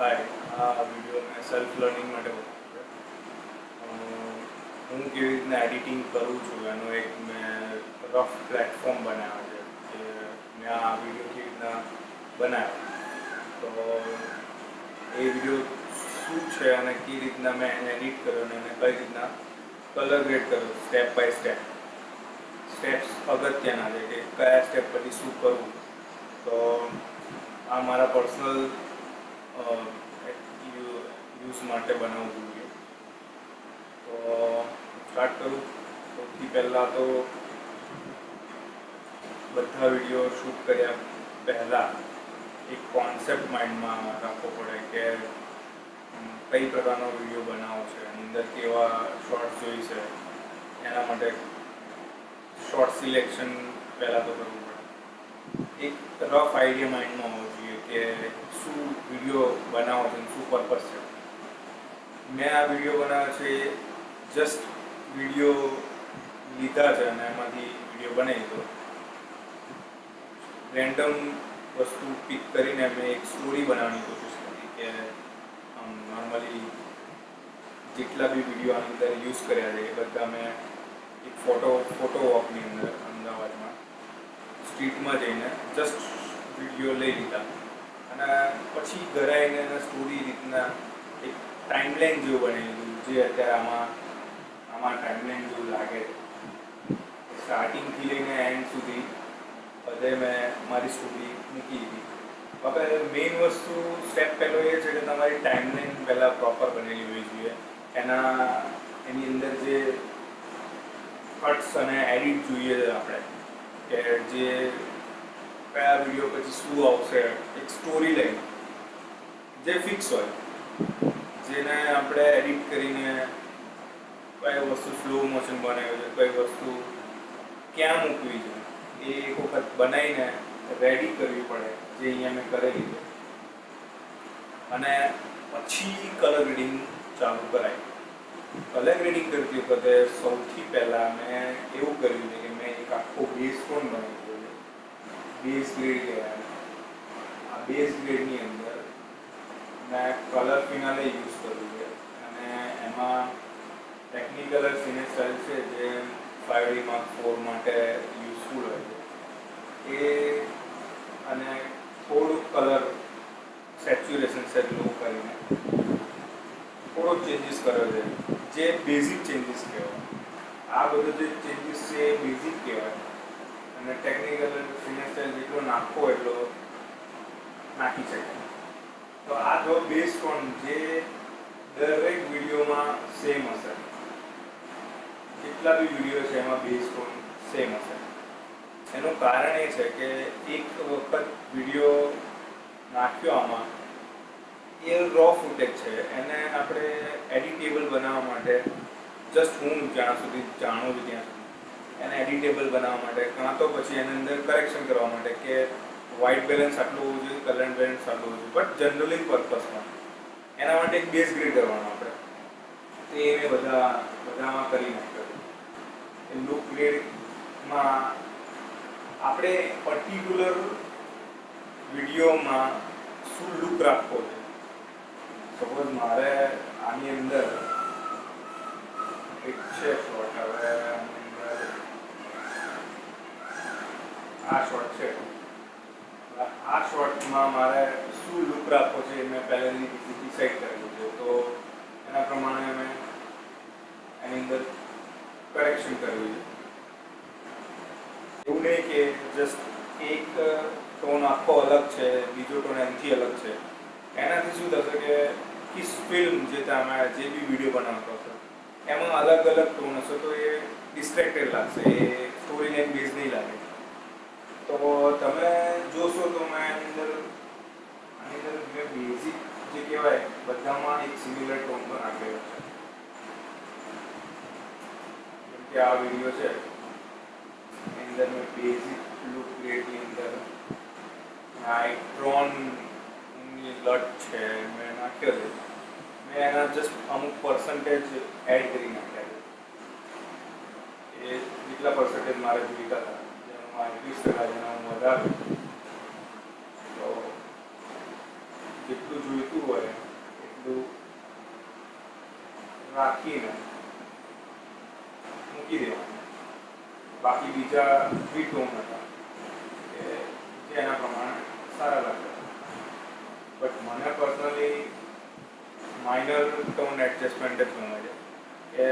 હાય આ વીડિયો મેં self learning માટે હું કેવી રીતના એડિટિંગ કરું છું એનો એક મેં રફ પ્લેટફોર્મ બનાવ્યો છે કે મેં આ વીડિયો કેવી રીતના બનાવ્યો. તો એ વીડિયો શું છે અને કઈ રીતના મેં એને એડિટ કર્યો અને એને કઈ રીતના કલર ગ્રેડ કર્યો સ્ટેપ બાય સ્ટેપ સ્ટેપ્સ અગત્યના છે કે કયા સ્ટેપ પછી શું કરવું. તો આ મારા પર્સનલ યુઝ માટે બનાવવું જોઈએ. તો સ્ટાર્ટ કરું. સૌથી પહેલાં તો બધા વીડિયો શૂટ કર્યા પહેલાં એક કોન્સેપ્ટ માઇન્ડમાં રાખવો પડે કે કઈ પ્રકારનો વીડિયો બનાવવો છે એની અંદર કેવા શોર્ટ્સ જોઈ છે, એના માટે શોર્ટ સિલેક્શન પહેલાં તો કરવું એક રફ આઈડિયા માઇન્ડમાં હોવો જોઈએ કે શું વીડિયો બનાવો છે શું પર્પસ છે. મેં આ વીડિયો બનાવ્યો છે જસ્ટ વીડિયો લીધા છે અને એમાંથી વીડિયો બનાવી દીધો. રેન્ડમ વસ્તુ પિક કરીને મેં એક સ્ટોરી બનાવવાની કોશિશ કરી કે આમ નોર્મલી જેટલા બી વીડિયો આની અંદર યુઝ કર્યા છે એ બધા મેં એક ફોટો ફોટો વોકની અંદર સ્ટ્રીટમાં જઈને જસ્ટ વીડિયો લઈ લીધા. અને પછી ઘરે આવીને એને સ્ટોરી રીતના એક ટાઈમલાઈન જેવું બની લીધું જે અત્યારે આમાં આમાં ટાઈમલાઈન જેવું લાગે સ્ટાર્ટિંગથી લઈને એન્ડ સુધી બધે મેં મારી સ્ટોરી મૂકી દીધી. હવે મેઇન વસ્તુ સ્ટેપ પહેલો એ છે કે તમારી ટાઈમલાઈન પહેલાં પ્રોપર બનેલી હોવી જોઈએ. એના, એની અંદર જે કટ્સ અને એડિટ જોઈએ છે આપણે. જે કયા વીડિયો પછી શું આવશે, એક સ્ટોરી લાઈન જે ફિક્સ હોય, જેને આપણે એડિટ કરીને કઈ વસ્તુ સ્લો મોશન બનાવ્યું છે કઈ વસ્તુ ક્યાં મૂકવી છે, એ એક વખત બનાવીને રેડી કરવી પડે, જે અહીંયા મેં કરેલી છે. અને પછી કલર ગ્રેડિંગ ચાલુ કરાય. કલર ગ્રેડિંગ કરતી વખતે સૌથી પહેલાં મેં એવું કર્યું છે કે મેં એક આખો બેઝ પણ બનાવી દીધો છે બેઝ ગ્રેડ કહેવાય આ બેઝ ગ્રેડની અંદર મેં કલર ફિનાલે યુઝ કર્યું છે. અને એમાં ટેકનિકલ સિને સ્ટાઇલ છે, જે ફાઈવ ડી માર્ક ફોર માટે યુઝફુલ હોય છે. એ અને થોડુંક કલર સેચ્યુરેશન સેટ લો કરીને થોડો ચેન્જીસ કર્યો છે. જે બેઝિક ચેન્જીસ કહેવાય. આ બધું જે ચેન્જીસ છે એ બેઝિક કહેવાય. અને ટેકનિકલ ફિનાન્શિયલ જેટલો નાખો એટલો નાખી શકાય. તો આ જો બેઝ કોણ જે દરેક વિડીયોમાં સેમ હશે. જેટલા બી વીડિયો છે એમાં બેઝ કોણ સેમ હશે. એનું કારણ એ છે કે એક વખત વીડિયો નાખ્યો આમાં, એ રો ફૂટેજ છે. એને આપણે એડિટેબલ બનાવવા માટે જસ્ટ હું જ્યાં સુધી જાણું છું ત્યાં સુધી એને એડિટેબલ બનાવવા માટે, કાં તો પછી એની અંદર કરેક્શન કરવા માટે કે વ્હાઇટ બેલેન્સ આટલું હોવું જોઈએ કલર બેલેન્સ આટલું હોવું જોઈએ બટ જનરલી પર્પસમાં એના માટે એક બેઝ ગ્રેડ કરવાનો આપણે. એ બધા, બધામાં કરી નાખ્યો. લુક ગ્રેડમાં આપણે પર્ટિક્યુલર વિડીયોમાં શું લુક રાખવો છે? સપોઝ મારે આની અંદર એક છે શોર્ટ હવે આની અંદર આ શોર્ટ છે. આ શોર્ટમાં મારે શું લુક રાખવો છે એ મેં પહેલેથી ડિસાઈડ કરેલું છે. તો એના પ્રમાણે મેં એની અંદર કરેક્શન કર્યું છે. એવું નહીં કે જસ્ટ એક ટોન આખો અલગ છે, બીજો ટોન એનાથી અલગ છે. એનાથી શું થશે કે કિસ ફિલ્મ જે તમે જે બી વીડિયો બનાવતો હતો એમાં અલગ અલગ ટોન હશે તો એ ડિસ્ટ્રેક્ટેડ લાગશે, એ સ્ટોરી લાઈન બેઝ નહીં લાગે. તો તમે જોશો તો મેં એની અંદર આની અંદર મેં બેઝિક જે કહેવાય, બધામાં એક સિમિલર ટોન પણ નાખેલો છે. જેમ કે આ વીડિયો છે. એની અંદર મેં બેઝિક લુક ક્રિએટની અંદર. આ એક ડ્રોનની લટ છે, મેં નાખ્યો છે. મેં એના જસ્ટ અમુક પર્સન્ટેજ એડ કરી નાખ્યા છે. એ જેટલા પર્સન્ટેજ મારે જોઈતા હતા. જેમાં વીસ ટકા હું વધારું તો જેટલું જોઈતું હોય એટલું રાખીને મૂકી દેવાનું બાકી બીજા ફ્રી ટોન હતા કે જે એના પ્રમાણે સારા લાગતા બટ મને પર્સનલી માઇનર ટોન એડજસ્ટમેન્ટ જ ગમે છે કે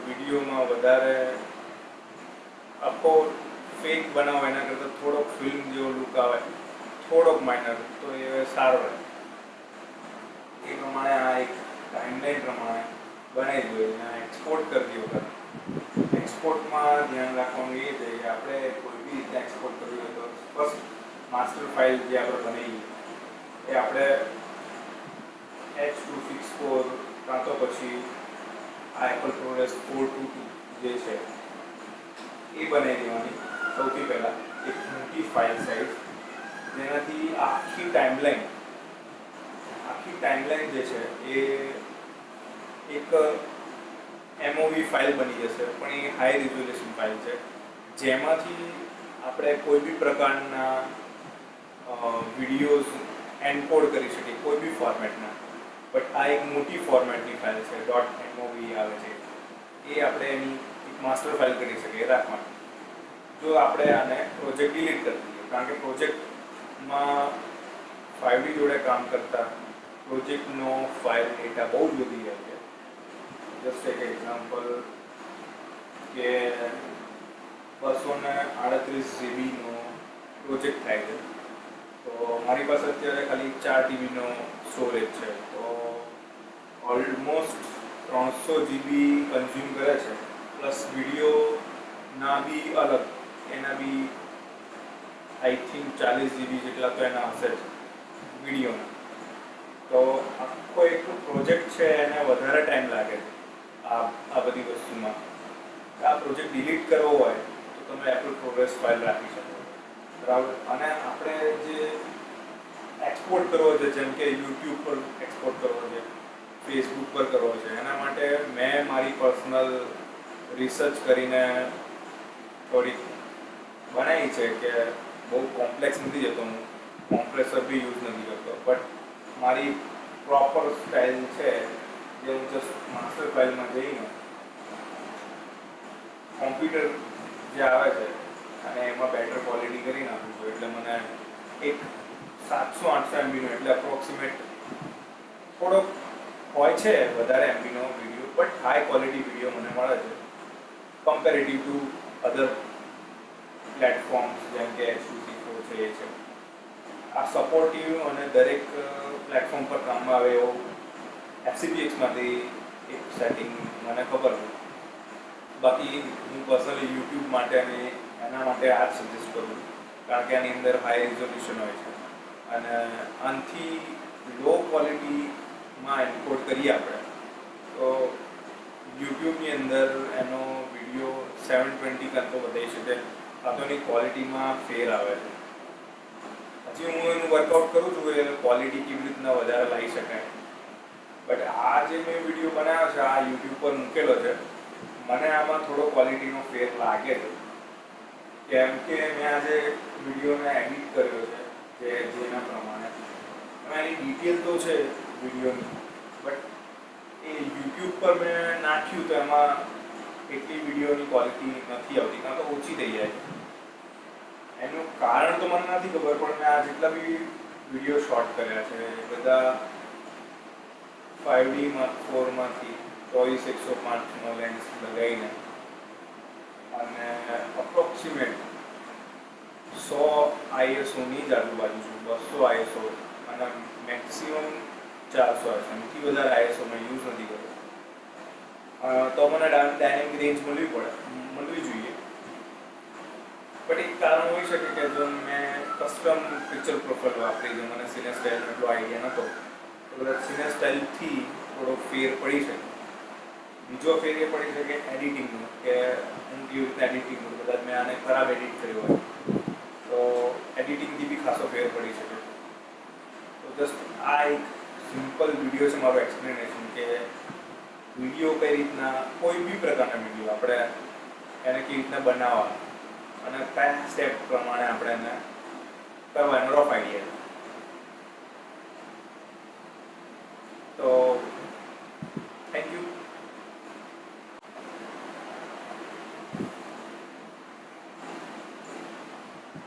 વિડીયોમાં વધારે આખો ફેક બનાવો, એના કરતાં થોડોક ફિલ્મ જેવો લુક આવે, થોડોક માઇનર તો એ સારો રહે. એ પ્રમાણે આ એક ટાઈમલાઈન પ્રમાણે બનાવી જોઈએ અને એક્સપોર્ટ કરતી વખત. એક્સપોર્ટમાં ધ્યાન રાખવાનું એ છે કે આપણે કોઈ બી રીતે એક્સપોર્ટ કરવી હોય તો ફર્સ્ટ માસ્ટર ફાઇલ જે આપણે બનાવી એ આપણે એચ ટુ સિક્સ ફોર કાં તો પછી આ Apple product four two two જે છે, એ બનાવી દેવાની. સૌથી પહેલાં એક મોટી ફાઇલ સાઇઝ જેનાથી આખી ટાઈમલાઈન આખી ટાઈમલાઈન જે છે એ એક એમઓવી ફાઇલ બની જશે, પણ એ હાઈ રિઝોલ્યુશન ફાઇલ છે. જેમાંથી આપણે કોઈ બી પ્રકારના વિડીયોઝ એન્કોડ કરી શકીએ, કોઈ બી ફોર્મેટના બટ આ એક મોટી ફોર્મેટની ફાઇલ છે ડોટ એમઓવી આવે છે. એ આપણે એની એક માસ્ટર ફાઇલ કરી શકીએ રાખવાની. જો આપણે આને પ્રોજેક્ટ ડિલીટ કરી દઈએ, કારણ કે પ્રોજેક્ટમાં ફાઇવડી જોડે કામ કરતા પ્રોજેક્ટનો ફાઇલ ડેટા બહુ જ વધી જાય છે. જસ્ટ એક એક્ઝામ્પલ કે બસો ને આડત્રીસ જીબીનો પ્રોજેક્ટ થાય છે. તો મારી પાસે અત્યારે ખાલી ચાર જીબીનો સ્ટોરેજ છે. તો ઓલમોસ્ટ ત્રણસો જીબી કન્ઝ્યુમ કરે છે પ્લસ વિડીયોના બી અલગ. એના બી આઈ થિંક ચાલીસ જીબી જેટલા તો એના હશે જ વિડીયોના. તો આખો એક પ્રોજેક્ટ છે, એને વધારે ટાઈમ લાગે આ આ બધી વસ્તુમાં. આ પ્રોજેક્ટ ડિલીટ કરવો હોય, તો તમે એપલ પ્રોગ્રેસ ફાઇલ રાખી શકો. બરાબર? અને આપણે જે એક્સપોર્ટ કરવો છે, જેમ કે યુટ્યુબ પર એક્સપોર્ટ કરવો છે ફેસબુક પર કરવો છે, એના માટે મેં મારી પર્સનલ રિસર્ચ કરીને થોડીક બનાવી છે કે બહુ કોમ્પ્લેક્સ નથી જતો હું. કોમ્પ્રેસર બી યુઝ નથી કરતો. બટ મારી પ્રોપર સ્ટાઇલ છે જે હું જસ્ટ માસ્ટર ફાઇલમાં જઈને કોમ્પ્યુટર જે આવે છે અને એમાં બેટર ક્વોલિટી કરી નાખું છું. એટલે મને એક સાતસો આઠસો એમબીનો એટલે અપ્રોક્સિમેટ થોડોક હોય છે વધારે એમબીનો video but high quality video મને મળે છે. કમ્પેરેટિવ ટુ અધર પ્લેટફોર્મ્સ જેમ કે એચયુસી ફોર છે, એ છે. આ સપોર્ટિવ અને દરેક પ્લેટફોર્મ પર કામમાં આવે એવો એફસીપીએક્સમાંથી એક સેટિંગ મને ખબર છે. બાકી હું પર્સનલી યુટ્યુબ માટે અને એના માટે આ જ સજેસ્ટ કરું કારણ કે આની અંદર હાઈ રિઝોલ્યુશન હોય છે. અને આનાથી લો ક્વોલિટીમાં એન્કોડ કરીએ આપણે. તો યુટ્યુબની અંદર એનો વીડિયો સેવન ટ્વેન્ટી કરતો બતાવી શકે એની ક્વોલિટીમાં ફેર આવે છે. હજી હું એનું વર્કઆઉટ કરું છું એ ક્વોલિટી કેવી રીતના વધારે લાવી શકાય. બટ આ જે મેં વીડિયો બનાવ્યો છે, આ યુટ્યુબ પર મૂકેલો છે, મને આમાં થોડો ક્વોલિટીનો ફેર લાગે છે. કેમ કે મેં આજે વિડીયોને એડિટ કર્યો છે, જે જેના પ્રમાણે. એની ડિટેલ તો છે વિડીયોની બટ એ યુટ્યુબ પર મેં નાખ્યું તો એમાં એટલી વિડીયોની ક્વોલિટી નથી આવતી, કાં તો ઓછી થઈ જાય. એનું કારણ તો મને નથી ખબર, પણ મેં આ જેટલા બી વીડિયો શોર્ટ કર્યા છે, બધા ફાઈવ ડીમાં ફોરમાંથી ચોવીસ એકસો પાંચનો લેન્સ લગાવીને, અને અપ્રોક્સિમેટ સો આઈએસઓની જ આજુબાજુ છું, બસો આઈએસઓ, અને મેક્સિમમ ચારસો આઈએસઓ એમથી વધારે આઈએસઓ મેં યુઝ નથી કર્યો તો મને ડાયનેમિક રેન્જ મળવી પડે. મળવી જોઈએ. બટ એક કારણ હોઈ શકે કે જો મેં કસ્ટમ પિક્ચર પ્રોફાઇલ વાપરી, જો મને સિને સ્ટાઇલ એટલો આઈડિયા નહોતો તો કદાચ સિને સ્ટાઇલથી થોડો ફેર પડી શકે. બીજો ફેર એ પડી શકે એડિટિંગનો, કે હું કેવી રીતે એડિટિંગ કરું, કદાચ મેં આને ખરાબ એડિટ કર્યો હોય. તો એડિટિંગથી બી ખાસો ફેર પડી શકે. તો જસ્ટ આ એક સિમ્પલ વીડિયો છે મારો એક્સપ્લેનેશન કે વીડિયો કઈ રીતના, કોઈ બી પ્રકારના વીડિયો આપણે એને કેવી રીતના બનાવવા અને કયા સ્ટેપ પ્રમાણે આપણે એને કરવાનો રફ આઈડિયા તો